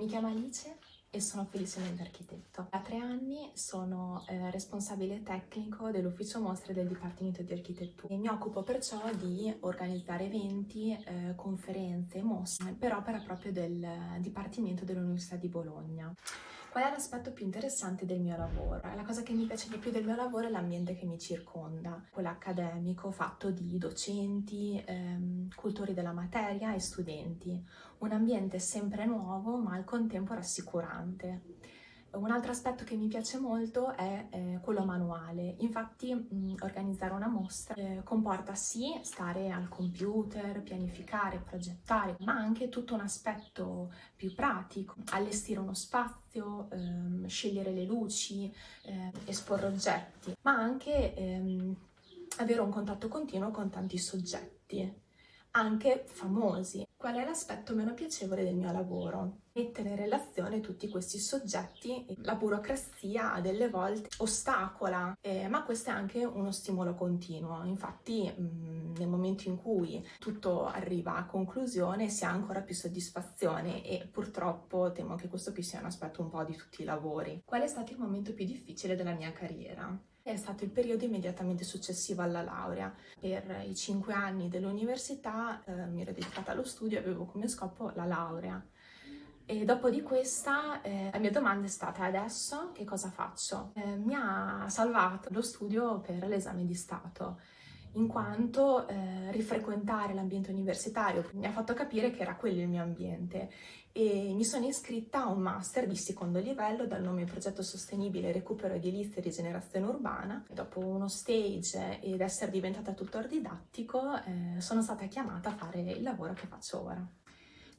Mi chiamo Alice e sono felicemente architetto. Da tre anni sono eh, responsabile tecnico dell'ufficio mostre del Dipartimento di Architettura e mi occupo perciò di organizzare eventi, eh, conferenze, mostre per opera proprio del Dipartimento dell'Università di Bologna. Qual è l'aspetto più interessante del mio lavoro? La cosa che mi piace di più del mio lavoro è l'ambiente che mi circonda, quello accademico fatto di docenti, ehm, cultori della materia e studenti. Un ambiente sempre nuovo ma al contempo rassicurante. Un altro aspetto che mi piace molto è eh, quello manuale, infatti mh, organizzare una mostra eh, comporta sì stare al computer, pianificare, progettare, ma anche tutto un aspetto più pratico, allestire uno spazio, ehm, scegliere le luci, eh, esporre oggetti, ma anche ehm, avere un contatto continuo con tanti soggetti anche famosi. Qual è l'aspetto meno piacevole del mio lavoro? Mettere in relazione tutti questi soggetti, la burocrazia a delle volte ostacola, eh, ma questo è anche uno stimolo continuo. Infatti mh, nel momento in cui tutto arriva a conclusione si ha ancora più soddisfazione e purtroppo temo che questo qui sia un aspetto un po' di tutti i lavori. Qual è stato il momento più difficile della mia carriera? È stato il periodo immediatamente successivo alla laurea. Per i cinque anni dell'università eh, mi ero dedicata allo studio e avevo come scopo la laurea. E dopo di questa eh, la mia domanda è stata adesso che cosa faccio? Eh, mi ha salvato lo studio per l'esame di Stato in quanto eh, rifrequentare l'ambiente universitario mi ha fatto capire che era quello il mio ambiente e mi sono iscritta a un master di secondo livello dal nome Progetto Sostenibile Recupero Edilizia e Rigenerazione Urbana. Dopo uno stage ed essere diventata tutor didattico eh, sono stata chiamata a fare il lavoro che faccio ora.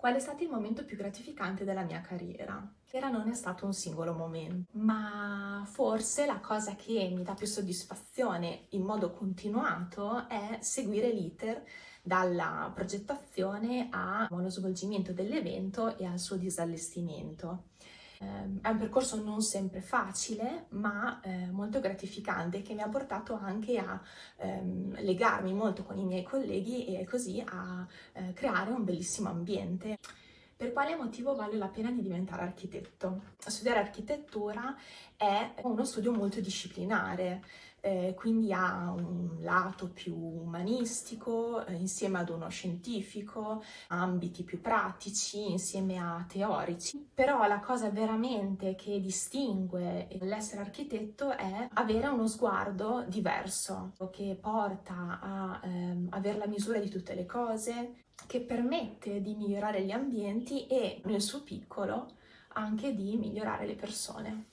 Qual è stato il momento più gratificante della mia carriera? Era non è stato un singolo momento, ma forse la cosa che mi dà più soddisfazione in modo continuato è seguire l'iter dalla progettazione allo svolgimento dell'evento e al suo disallestimento. Ehm, è un percorso non sempre facile, ma eh, molto gratificante, che mi ha portato anche a ehm, legarmi molto con i miei colleghi e così a eh, creare un bellissimo ambiente. Per quale motivo vale la pena di diventare architetto? Studiare architettura è uno studio molto disciplinare, eh, quindi ha un lato più umanistico eh, insieme ad uno scientifico, ambiti più pratici insieme a teorici. Però la cosa veramente che distingue l'essere architetto è avere uno sguardo diverso, che porta a ehm, avere la misura di tutte le cose, che permette di migliorare gli ambienti e nel suo piccolo anche di migliorare le persone.